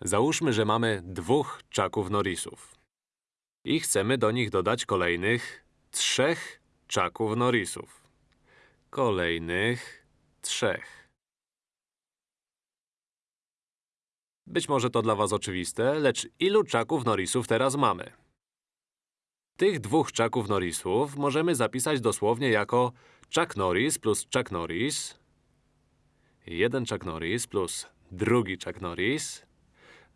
Załóżmy, że mamy dwóch czaków Norrisów. I chcemy do nich dodać kolejnych trzech czaków Norrisów. Kolejnych trzech. Być może to dla was oczywiste, lecz ilu czaków Norrisów teraz mamy? Tych dwóch czaków Norrisów możemy zapisać dosłownie jako Chuck Norris plus Chuck Norris, jeden Chuck Norris plus drugi Chuck Norris,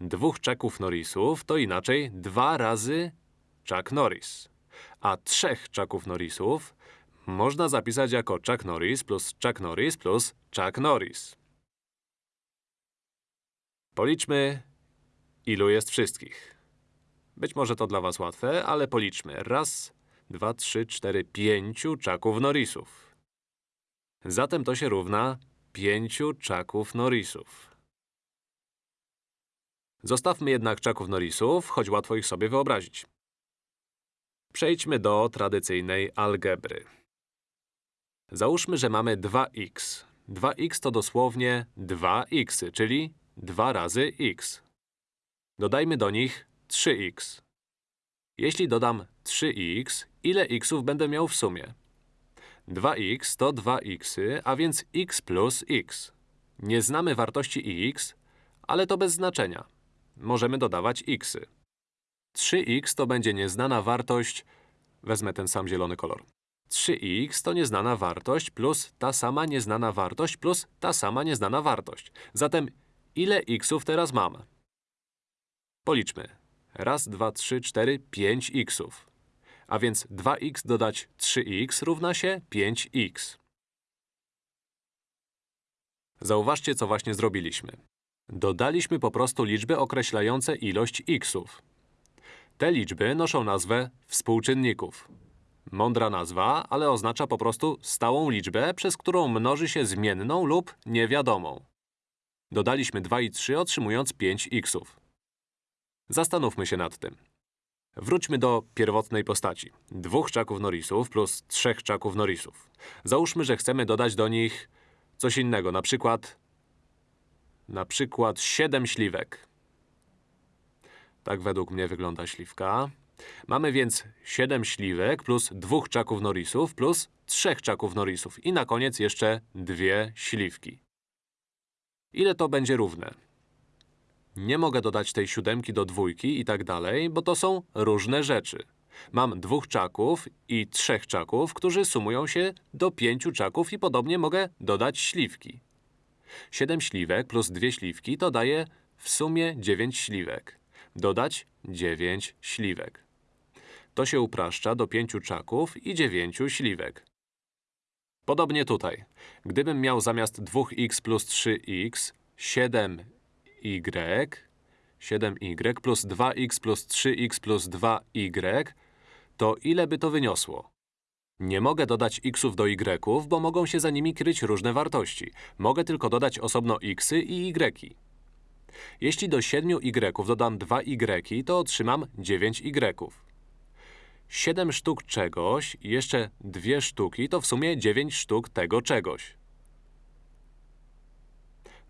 dwóch Chucków Norrisów to inaczej dwa razy Chuck Norris. A trzech Chucków Norrisów można zapisać jako Chuck Norris plus Chuck Norris plus Chuck Norris. Policzmy, ilu jest wszystkich. Być może to dla was łatwe, ale policzmy. Raz, dwa, trzy, cztery, pięciu Chucków Norrisów. Zatem to się równa pięciu Chucków Norrisów. Zostawmy jednak Chucków Norrisów, choć łatwo ich sobie wyobrazić. Przejdźmy do tradycyjnej algebry. Załóżmy, że mamy 2x. 2x to dosłownie 2x, czyli 2 razy x. Dodajmy do nich 3x. Jeśli dodam 3x, ile xów będę miał w sumie? 2x to 2x, a więc x plus x. Nie znamy wartości x, ale to bez znaczenia. Możemy dodawać xy. 3x to będzie nieznana wartość… Wezmę ten sam zielony kolor. 3x to nieznana wartość plus ta sama nieznana wartość plus ta sama nieznana wartość. Zatem ile xów teraz mam? Policzmy. Raz, dwa, trzy, cztery, pięć xów. A więc 2x dodać 3x równa się 5x. Zauważcie, co właśnie zrobiliśmy. Dodaliśmy po prostu liczby określające ilość xów. Te liczby noszą nazwę współczynników. Mądra nazwa, ale oznacza po prostu stałą liczbę, przez którą mnoży się zmienną lub niewiadomą. Dodaliśmy 2 i 3, otrzymując 5 xów. Zastanówmy się nad tym. Wróćmy do pierwotnej postaci. Dwóch czaków Norrisów plus trzech czaków Norrisów. Załóżmy, że chcemy dodać do nich coś innego, na przykład… na przykład 7 śliwek. Tak według mnie wygląda śliwka. Mamy więc 7 śliwek plus dwóch czaków Norrisów plus trzech czaków Norrisów i na koniec jeszcze dwie śliwki. Ile to będzie równe? Nie mogę dodać tej siódemki do dwójki i tak dalej, bo to są różne rzeczy. Mam dwóch czaków i trzech czaków, którzy sumują się do pięciu czaków i podobnie mogę dodać śliwki. 7 śliwek plus dwie śliwki to daje w sumie 9 śliwek. Dodać 9 śliwek. To się upraszcza do 5 czaków i 9 śliwek. Podobnie tutaj. Gdybym miał zamiast 2x plus 3x 7y, 7y plus 2x plus 3x plus 2y, to ile by to wyniosło? Nie mogę dodać xów do y'ów, bo mogą się za nimi kryć różne wartości. Mogę tylko dodać osobno xy i y. Jeśli do 7y dodam 2y, to otrzymam 9y. 7 sztuk czegoś i jeszcze dwie sztuki to w sumie 9 sztuk tego czegoś.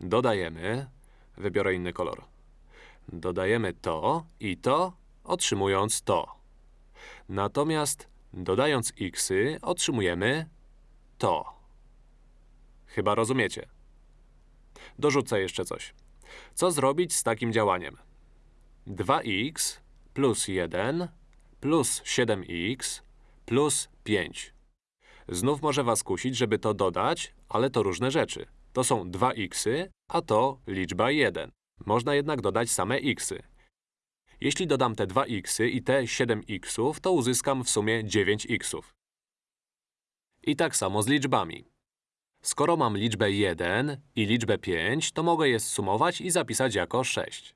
Dodajemy… Wybiorę inny kolor. Dodajemy to i to, otrzymując to. Natomiast dodając xy, otrzymujemy to. Chyba rozumiecie. Dorzucę jeszcze coś. Co zrobić z takim działaniem? 2x plus 1 plus 7x plus 5. Znów może was kusić, żeby to dodać, ale to różne rzeczy. To są 2xy, a to liczba 1. Można jednak dodać same xy. Jeśli dodam te 2xy i te 7xów, to uzyskam w sumie 9xów. I tak samo z liczbami. Skoro mam liczbę 1 i liczbę 5, to mogę je zsumować i zapisać jako 6.